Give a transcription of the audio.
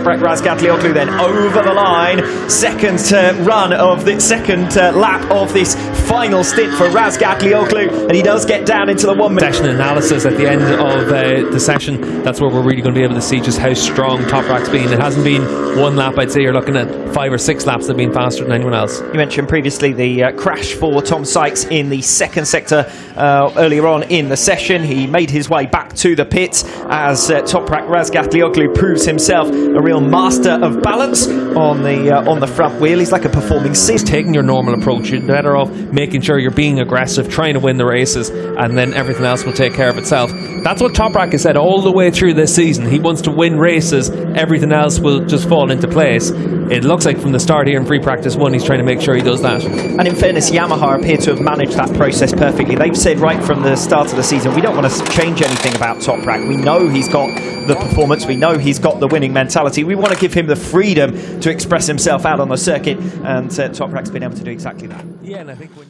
Toprak Razgatlioglu then over the line. Second uh, run of the second uh, lap of this final stint for Razgatlioglu, and he does get down into the one minute. session analysis at the end of uh, the session, that's where we're really going to be able to see just how strong Toprak's been. It hasn't been one lap, I'd say you're looking at five or six laps have been faster than anyone else. You mentioned previously the uh, crash for Tom Sykes in the second sector uh, earlier on in the session. He made his way back to the pit as uh, Toprak Razgatlioglu proves himself a real master of balance on the uh, on the front wheel. He's like a performing sis. Taking your normal approach, you're better off making sure you're being aggressive, trying to win the races, and then everything else will take care of itself. That's what Toprak has said all the way through this season. He wants to win races, everything else will just fall into place. It looks like from the start here in free practice one, he's trying to make sure he does that. And in fairness, Yamaha appear to have managed that process perfectly. They've said right from the start of the season, we don't want to change anything about Toprak. We know he's got the performance, we know he's got the winning mentality. We want to give him the freedom to express himself out on the circuit, and uh, Toprak's been able to do exactly that. Yeah, and I think when